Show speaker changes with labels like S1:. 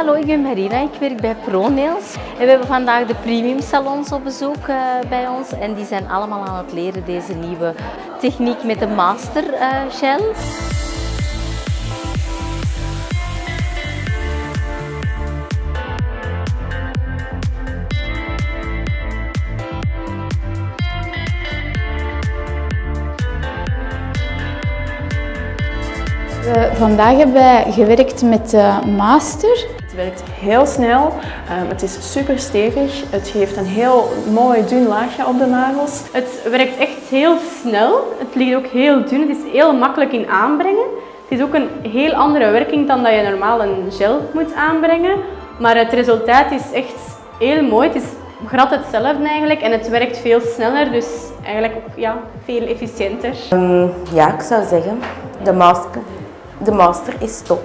S1: Hallo, ik ben Marina, ik werk bij ProNails. En we hebben vandaag de premium salons op bezoek uh, bij ons en die zijn allemaal aan het leren deze nieuwe techniek met de master uh, gel.
S2: We, vandaag hebben wij gewerkt met de master.
S3: Het werkt heel snel, um, het is super stevig, het geeft een heel mooi dun laagje op de nagels.
S4: Het werkt echt heel snel, het ligt ook heel dun, het is heel makkelijk in aanbrengen. Het is ook een heel andere werking dan dat je normaal een gel moet aanbrengen. Maar het resultaat is echt heel mooi. Het is glad hetzelfde eigenlijk en het werkt veel sneller, dus eigenlijk ook ja, veel efficiënter.
S5: Um, ja, ik zou zeggen, de masker, de master is top.